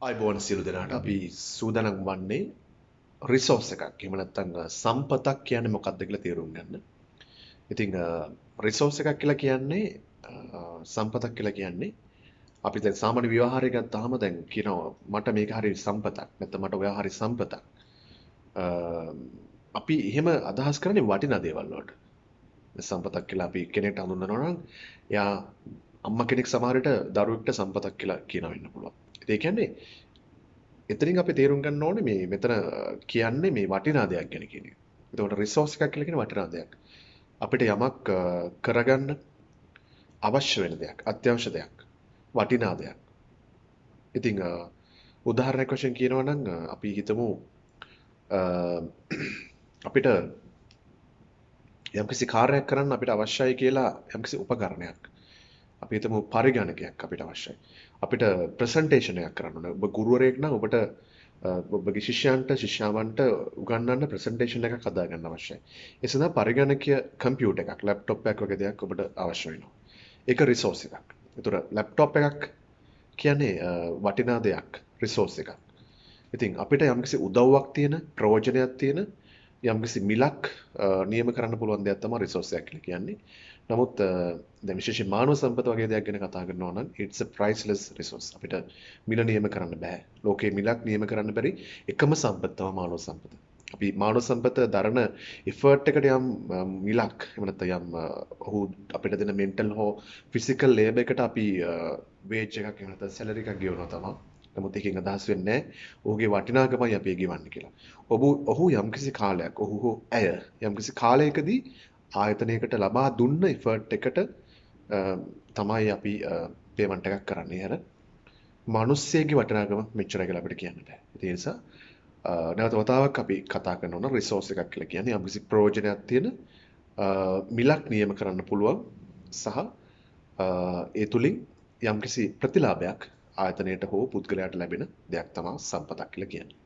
අයිබෝන් සියලු දෙනාට අපි සූදානම් වන්නේ රිසෝස් එකක්. එහෙම නැත්නම් සම්පතක් කියන්නේ මොකක්ද කියලා තේරුම් ගන්න. ඉතින් රිසෝස් එකක් කියලා කියන්නේ සම්පතක් කියලා කියන්නේ අපි දැන් සාමාන්‍ය ව්‍යවහාරය ගත්තාම දැන් කියනවා මට මේක හරි සම්පතක් නැත්නම් මට ඔයා හරි සම්පතක්. අපි එහෙම අදහස් කරන්නේ වටිනා දේවල් වලට. සම්පතක් කියලා අපි කෙනෙක්ට හඳුන්වනවා නම් එයා අම්මා කෙනෙක් සමහර විට දරුවෙක්ට සම්පතක් කියලා කියනවා වෙන්න පුළුවන්. ඒ කියන්නේ එතනින් අපි තේරුම් ගන්න ඕනේ මේ මෙතන කියන්නේ මේ වටිනා දෙයක් ගැන කියන එක. එතකොට රිසෝස් එකක් කියලා කියන්නේ වටිනා දෙයක්. අපිට යමක් කරගන්න අවශ්‍ය වෙන දෙයක්, අත්‍යවශ්‍ය දෙයක්, වටිනා දෙයක්. ඉතින් උදාහරණයක් වශයෙන් කියනවා නම් අපි හිතමු අපිට යම්කිසි කාර්යයක් කරන්න අපිට අවශ්‍යයි කියලා යම්කිසි උපකරණයක්. අපි හිතමු පරිගණකයක් අපිට අවශ්‍යයි. අපිට ප්‍රසන්ටේෂන් එකක් කරන්න ඕනේ. ඔබ ගුරුවරයෙක් නම් ඔබට ඔබගේ ශිෂ්‍යයන්ට ශිෂ්‍යාවන්ට උගන්වන්න ප්‍රසන්ටේෂන් එකක් හදා ගන්න අවශ්‍යයි. ඒ සඳහා පරිගණකීය කම්පියුටර් එකක්, ලැප්ටොප් එකක් වගේ දෙයක් ඔබට අවශ්‍ය වෙනවා. ඒක රිසෝස් එකක්. ඒතර ලැප්ටොප් එකක් කියන්නේ වටිනා දෙයක්, රිසෝස් එකක්. ඉතින් අපිට යම්කිසි උදව්වක් තියෙන, ප්‍රයෝජනයක් තියෙන යම්කිසි මිලක් නියම කරන්න පුළුවන් දෙයක් තමයි රිසෝස් එකක් කියලා කියන්නේ. නමුත් දැන් විශේෂයෙන් මානව සම්පත වගේ දෙයක් ගැන කතා කරනවා නම් it's a priceless resource. අපිට මිල නියම කරන්න බෑ. ලෝකේ මිලක් නියම කරන්න බැරි එකම සම්පත තමයි මානව සම්පත. අපි මානව සම්පත දරන effort එකට යම් මිලක් එහෙම නැත්නම් යම් ඔහු අපිට දෙන mental හෝ physical labor එකට අපි wage එකක් එහෙම නැත්නම් salary එකක් ගෙවනවා තමයි. නමුත් ඒකෙන් අදහස් වෙන්නේ ඔහුගේ වටිනාකමයි අපි ගෙවන්නේ කියලා. ඔබ ඔහු යම්කිසි කාලයක් ඔහු හෝ ඇය යම්කිසි කාලයකදී ආයතනයකට ලබා දුන්න ඉෆර්ට් එකට තමයි අපි පේමන්ට් එකක් කරන්නේ. අර මිනිස්සෙගේ වටිනාකම මෙච්චරයි කියලා අපිට කියන්න බෑ. ඒ නිසා නැවත වතාවක් අපි කතා කරනවා රිසෝස් එකක් කියලා කියන්නේ යම්කිසි ප්‍රයෝජනයක් තියෙන මිලක් නියම කරන්න පුළුවන් සහ ඒ තුලින් යම්කිසි ප්‍රතිලාභයක් ආයතනයට හෝ පුද්ගලයාට ලැබෙන දෙයක් තමයි සම්පතක් කියලා කියන්නේ.